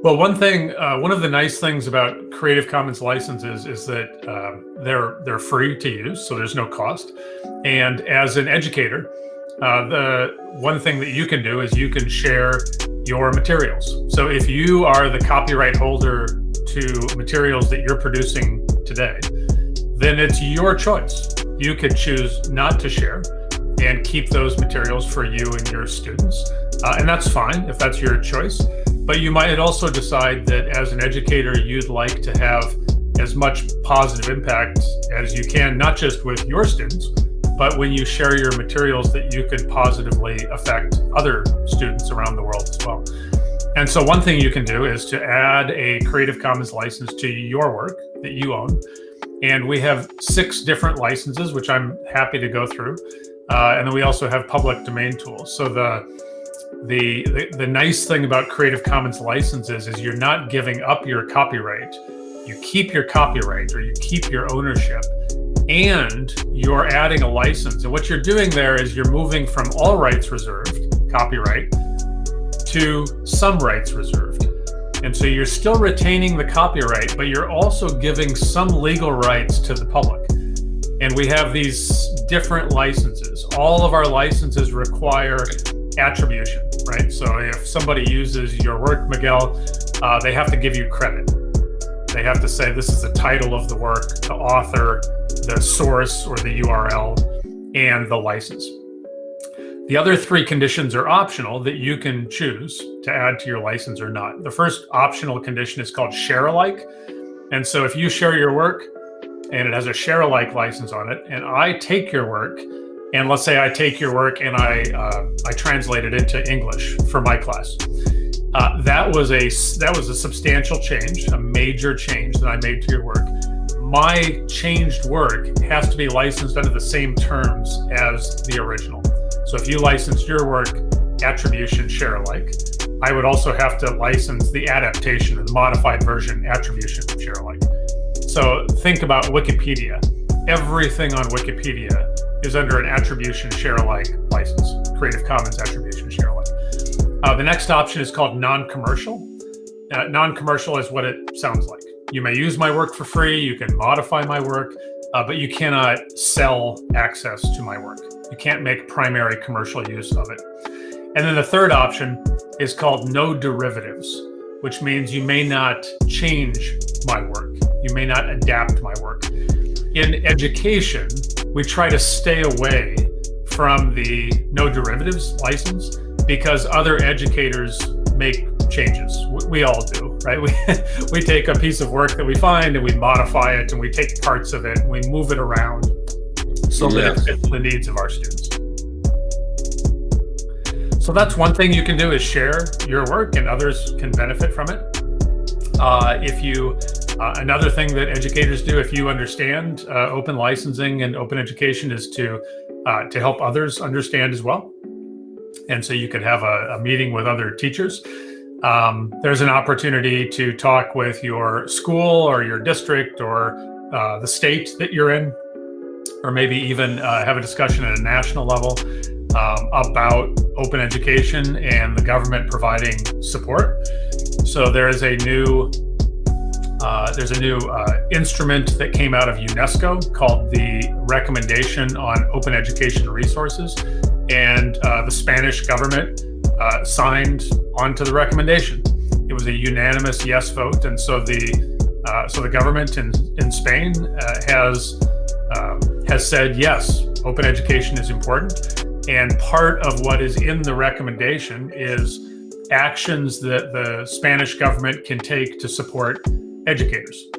Well, one thing, uh, one of the nice things about Creative Commons licenses is that uh, they're they're free to use, so there's no cost. And as an educator, uh, the one thing that you can do is you can share your materials. So if you are the copyright holder to materials that you're producing today, then it's your choice. You could choose not to share and keep those materials for you and your students. Uh, and that's fine if that's your choice. But you might also decide that as an educator, you'd like to have as much positive impact as you can, not just with your students, but when you share your materials that you could positively affect other students around the world as well. And so one thing you can do is to add a Creative Commons license to your work that you own. And we have six different licenses, which I'm happy to go through. Uh, and then we also have public domain tools. So the the, the, nice thing about Creative Commons licenses is you're not giving up your copyright. You keep your copyright or you keep your ownership and you're adding a license. And what you're doing there is you're moving from all rights reserved, copyright, to some rights reserved. And so you're still retaining the copyright, but you're also giving some legal rights to the public. And we have these different licenses. All of our licenses require attribution, right? So if somebody uses your work, Miguel, uh, they have to give you credit. They have to say this is the title of the work, the author, the source or the URL, and the license. The other three conditions are optional that you can choose to add to your license or not. The first optional condition is called share alike. And so if you share your work and it has a share alike license on it, and I take your work and let's say I take your work and I uh, I translate it into English for my class. Uh, that was a that was a substantial change, a major change that I made to your work. My changed work has to be licensed under the same terms as the original. So if you license your work attribution share alike, I would also have to license the adaptation, the modified version attribution share alike. So think about Wikipedia. Everything on Wikipedia is under an attribution share alike license, Creative Commons attribution share alike. Uh, the next option is called non-commercial. Uh, non-commercial is what it sounds like. You may use my work for free, you can modify my work, uh, but you cannot sell access to my work. You can't make primary commercial use of it. And then the third option is called no derivatives, which means you may not change my work. You may not adapt my work. In education, we try to stay away from the no derivatives license because other educators make changes. We all do, right? We, we take a piece of work that we find and we modify it and we take parts of it and we move it around so that it fits the needs of our students. So that's one thing you can do is share your work and others can benefit from it. Uh, if you uh, another thing that educators do, if you understand uh, open licensing and open education, is to uh, to help others understand as well. And so you could have a, a meeting with other teachers. Um, there's an opportunity to talk with your school or your district or uh, the state that you're in, or maybe even uh, have a discussion at a national level um, about open education and the government providing support. So there is a new uh, there's a new uh, instrument that came out of UNESCO called the Recommendation on Open Education Resources. And uh, the Spanish government uh, signed onto the recommendation. It was a unanimous yes vote. And so the uh, so the government in, in Spain has um, has said, yes, open education is important. And part of what is in the recommendation is actions that the Spanish government can take to support educators.